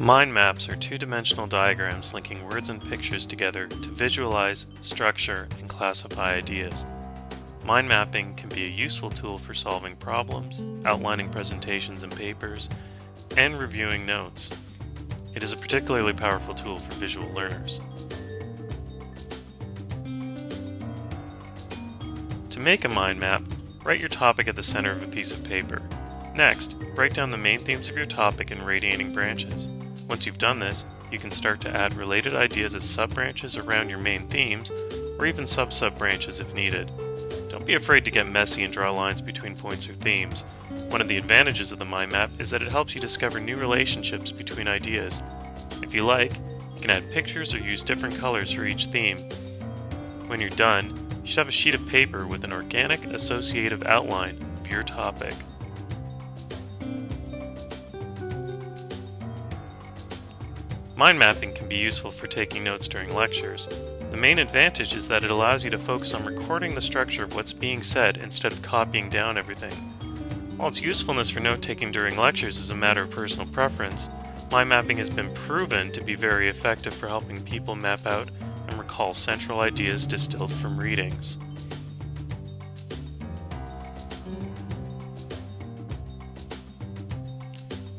Mind maps are two-dimensional diagrams linking words and pictures together to visualize, structure, and classify ideas. Mind mapping can be a useful tool for solving problems, outlining presentations and papers, and reviewing notes. It is a particularly powerful tool for visual learners. To make a mind map, write your topic at the center of a piece of paper. Next, write down the main themes of your topic in radiating branches. Once you've done this, you can start to add related ideas as sub-branches around your main themes, or even sub-sub-branches if needed. Don't be afraid to get messy and draw lines between points or themes. One of the advantages of the mind map is that it helps you discover new relationships between ideas. If you like, you can add pictures or use different colors for each theme. When you're done, you should have a sheet of paper with an organic associative outline of your topic. Mind mapping can be useful for taking notes during lectures. The main advantage is that it allows you to focus on recording the structure of what's being said instead of copying down everything. While its usefulness for note-taking during lectures is a matter of personal preference, mind mapping has been proven to be very effective for helping people map out and recall central ideas distilled from readings.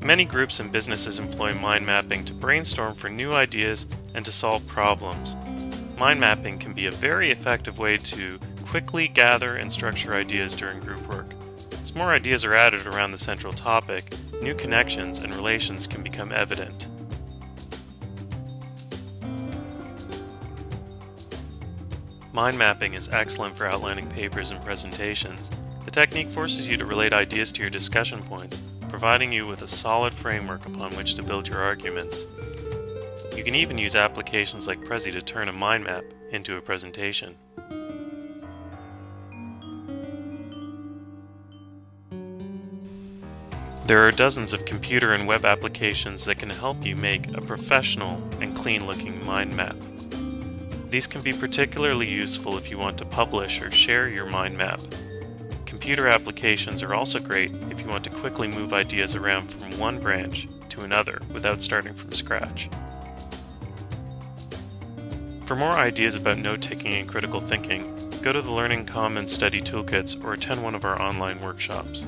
Many groups and businesses employ mind mapping to brainstorm for new ideas and to solve problems. Mind mapping can be a very effective way to quickly gather and structure ideas during group work. As more ideas are added around the central topic, new connections and relations can become evident. Mind mapping is excellent for outlining papers and presentations. The technique forces you to relate ideas to your discussion points providing you with a solid framework upon which to build your arguments. You can even use applications like Prezi to turn a mind map into a presentation. There are dozens of computer and web applications that can help you make a professional and clean-looking mind map. These can be particularly useful if you want to publish or share your mind map Computer applications are also great if you want to quickly move ideas around from one branch to another without starting from scratch. For more ideas about note-taking and critical thinking, go to the Learning Commons Study Toolkits or attend one of our online workshops.